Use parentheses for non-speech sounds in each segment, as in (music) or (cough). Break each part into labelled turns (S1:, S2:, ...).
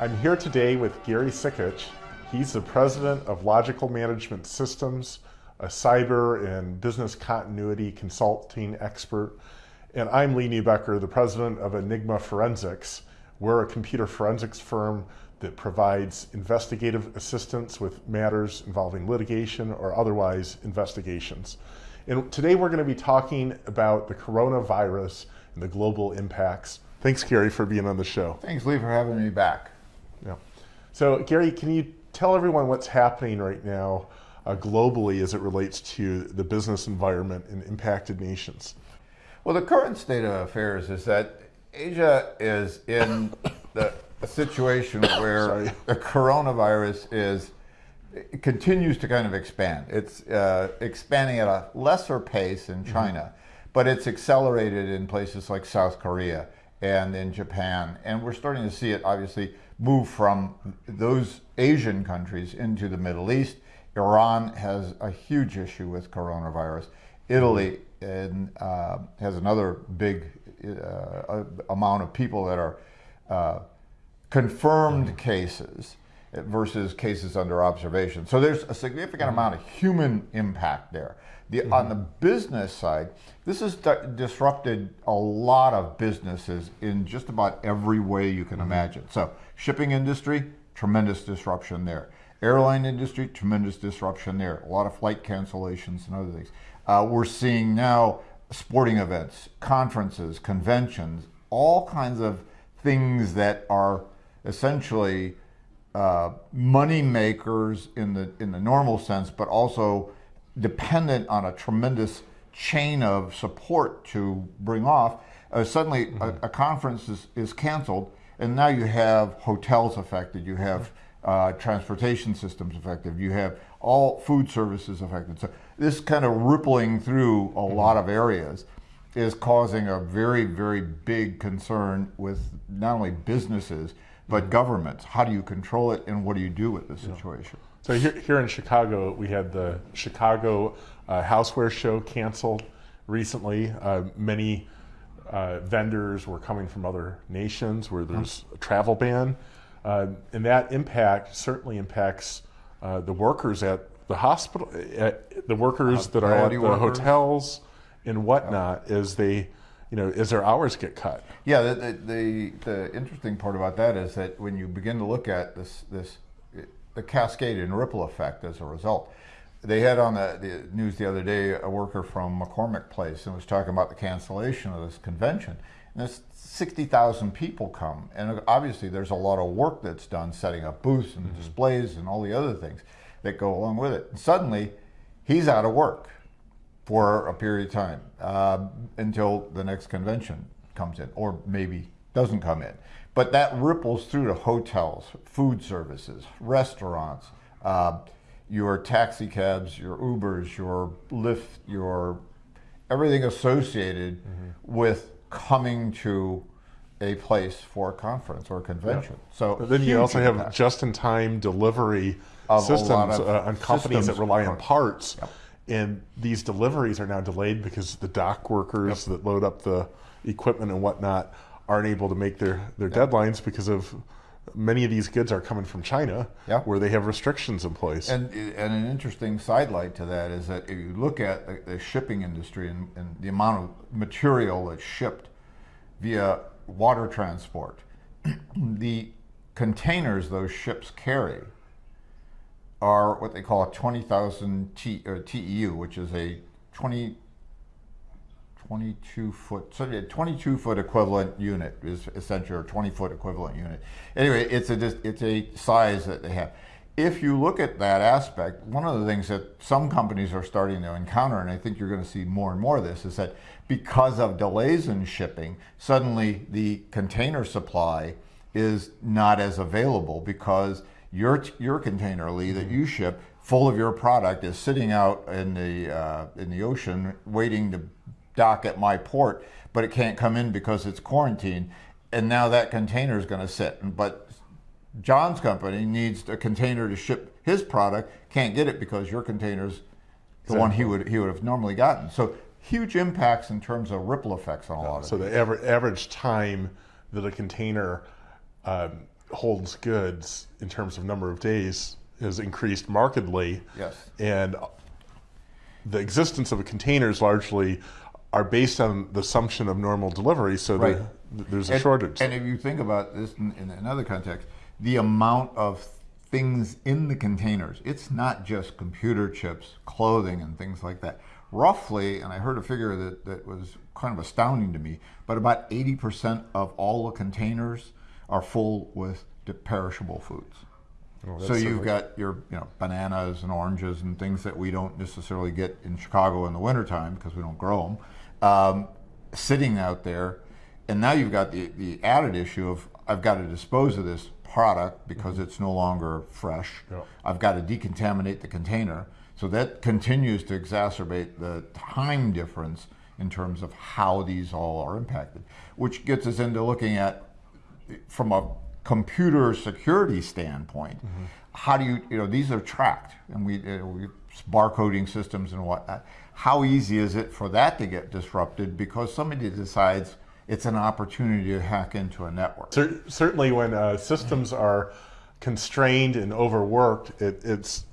S1: I'm here today with Gary Sikich. He's the president of Logical Management Systems, a cyber and business continuity consulting expert. And I'm Lee Neubecker, the president of Enigma Forensics. We're a computer forensics firm that provides investigative assistance with matters involving litigation or otherwise investigations. And today we're going to be talking about the coronavirus and the global impacts. Thanks, Gary, for being on the show.
S2: Thanks, Lee, for having me back.
S1: So, Gary, can you tell everyone what's happening right now uh, globally as it relates to the business environment in impacted nations?
S2: Well, the current state of affairs is that Asia is in the, a situation (coughs) where the coronavirus is continues to kind of expand. It's uh, expanding at a lesser pace in mm-hmm. China, mm -hmm. but it's accelerated in places like South Korea and in Japan. And we're starting to see it obviously move from those Asian countries into the Middle East. Iran has a huge issue with coronavirus. Italy and, uh, has another big uh, amount of people that are uh, confirmed cases versus cases under observation. So there's a significant amount of human impact there. The, mm -hmm. On the business side, this has disrupted a lot of businesses in just about every way you can mm -hmm. imagine. So shipping industry, tremendous disruption there. Airline industry, tremendous disruption there. A lot of flight cancellations and other things. Uh, we're seeing now sporting events, conferences, conventions, all kinds of things that are essentially uh, money makers in the in the normal sense, but also dependent on a tremendous chain of support to bring off. Uh, suddenly, mm -hmm. a, mm-hmm. a, conference is, is canceled, and now you have hotels affected. You have uh, transportation systems affected. You have all food services affected. So this kind of rippling through a mm -hmm. lot of areas is causing a very, very big concern with not only businesses but governments. How do you control it, and what do you do with the situation? Yeah.
S1: So here, here in Chicago, we had the Chicago uh, Houseware Show canceled recently. Uh, many uh, vendors were coming from other nations where there's a travel ban, uh, and that impact certainly impacts uh, the workers at the hospital, the workers that are at the workers. hotels and whatnot, as they you know, as their hours get cut.
S2: Yeah, the, the, the, the, interesting part about that is that when you begin to look at this, this the cascade and ripple effect as a result, they had on the, the news the other day a worker from McCormick Place and was talking about the cancellation of this convention. And there's 60,000 people come. And obviously there's a lot of work that's done setting up booths and mm -hmm. displays and all the other things that go along with it. And suddenly he's out of work for a period of time uh, until the next convention comes in, or maybe doesn't come in. But that ripples through to hotels, food services, restaurants, uh, your taxi cabs, your Ubers, your Lyft, your everything associated mm -hmm. with coming to a place for a conference or a convention. Yeah. So
S1: but then you also impact. have just-in-time delivery systems uh, on companies systems that rely on parts. Yep and these deliveries are now delayed because the dock workers yep. that load up the equipment and whatnot aren't able to make their, their yep. deadlines because of many of these goods are coming from China yep. where they have restrictions in place.
S2: And, and an interesting sidelight to that is that if you look at the, the shipping industry and, and the amount of material that's shipped via water transport, (clears throat) the containers those ships carry are what they call a 20,000 TEU, which is a 20, 22 foot, so a 22 foot equivalent unit is essentially a 20 foot equivalent unit. Anyway, it's a, it's a size that they have. If you look at that aspect, one of the things that some companies are starting to encounter, and I think you're going to see more and more of this, is that because of delays in shipping, suddenly the container supply is not as available because your your container, Lee, that you ship full of your product is sitting out in the uh, in the ocean waiting to dock at my port, but it can't come in because it's quarantined, and now that container is going to sit. But John's company needs a container to ship his product, can't get it because your container's the exactly. one he would he would have normally gotten. So huge impacts in terms of ripple effects on a lot of.
S1: So the average average time that a container um, holds goods in terms of number of days has increased markedly.
S2: Yes.
S1: And the existence of a container is largely are based on the assumption of normal delivery, so
S2: Right.
S1: there- there's a
S2: And-
S1: shortage.
S2: And if you think about this in, in another context, the amount of things in the containers, it's not just computer chips, clothing, and things like that. Roughly, and I heard a figure that, that was kind of astounding to me, but about 80% of all the containers are full with perishable foods.
S1: Oh,
S2: so you've got your you know bananas and oranges and things that we don't necessarily get in Chicago in the wintertime because we don't grow them, um, sitting out there, and now you've got the, the added issue of I've got to dispose of this product because it's no longer fresh.
S1: Yeah.
S2: I've got to decontaminate the container. So that continues to exacerbate the time difference in terms of how these all are impacted, which gets us into looking at from a computer security standpoint, how do you, you know, these are tracked and we, uh, we barcoding systems and whatnot. How easy is it for that to get disrupted because somebody decides it's an opportunity to hack into a network?
S1: Cer- certainly, when uh, systems are constrained and overworked, it, it's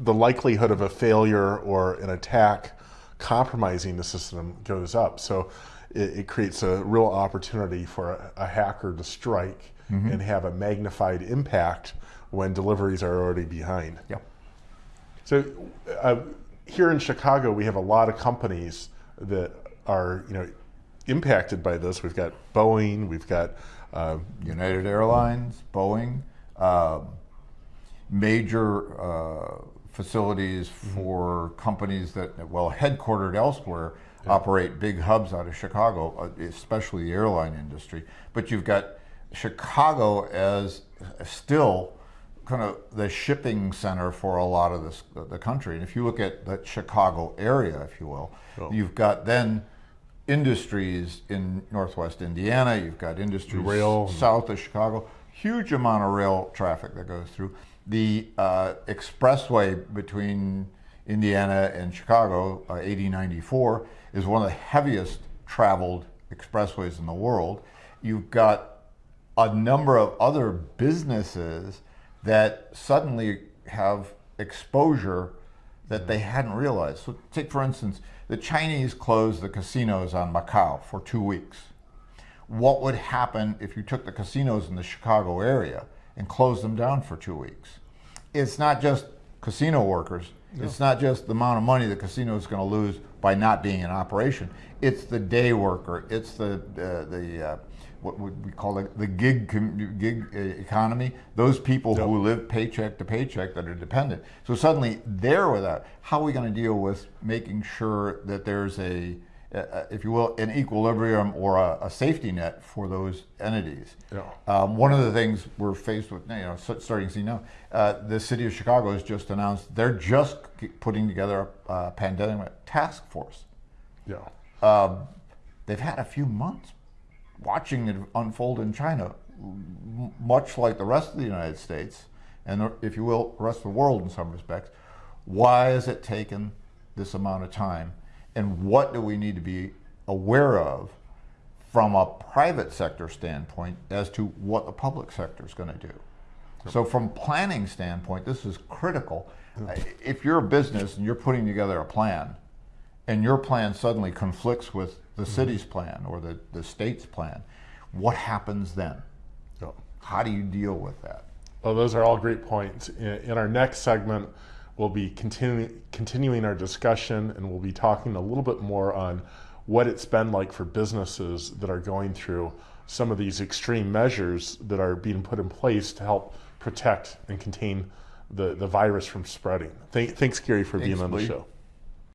S1: the likelihood of a failure or an attack compromising the system goes up. So it, it creates a real opportunity for a, a hacker to strike and have a magnified impact when deliveries are already behind.
S2: Yep.
S1: So uh, here in Chicago, we have a lot of companies that are you know impacted by this. We've got Boeing, we've got uh,
S2: United Airlines, Boeing, um, major uh, facilities for companies that, well, headquartered elsewhere, operate big hubs out of Chicago, uh, especially the airline industry. But you've got Chicago as still kind of the shipping center for a lot of this, the country. And if you look at the Chicago area, if you will,
S1: Oh.
S2: you've got then industries in northwest Indiana, you've got industries
S1: Rail.
S2: south of Chicago, huge amount of rail traffic that goes through. The uh, expressway between Indiana and Chicago, uh, 8094, is one of the heaviest traveled expressways in the world. You've got a number of other businesses that suddenly have exposure that they mm-hmm. hadn't realized. So, take for instance, the Chinese closed the casinos on Macau for two weeks. What would happen if you took the casinos in the Chicago area and closed them down for two weeks? It's not just casino workers. It's not just the amount of money the casino is going to lose by not being in operation. It's the day worker. It's the uh, the uh, what would we call it the gig com- gig uh, economy. Those people
S1: Yep.
S2: who live paycheck to paycheck that are dependent. So suddenly they're without. How are we going to deal with making sure that there's a, uh, if you will, an equilibrium or a, a safety net for those entities?
S1: Yeah.
S2: Um, one of the things we're faced with, you know, starting to see now, uh, the city of Chicago has just announced they're just putting together a uh, pandemic task force.
S1: yeah.
S2: Um, they've had a few months watching it unfold in China, m- much like the rest of the United States, and if you will, the rest of the world in some respects. Why has it taken this amount of time, and what do we need to be aware of from a private sector standpoint as to what the public sector is going to do? So, from planning standpoint, this is critical. If you're a business and you're putting together a plan, and your plan suddenly conflicts with the mm-hmm. city's plan or the, the state's plan, what happens then? How do you deal with that?
S1: Well, those are all great points. In, in our next segment, we'll be continuing continuing our discussion, and we'll be talking a little bit more on what it's been like for businesses that are going through some of these extreme measures that are being put in place to help protect and contain the, the virus from spreading. Thank, thanks, Gary, for
S2: Thanks,
S1: being on the show.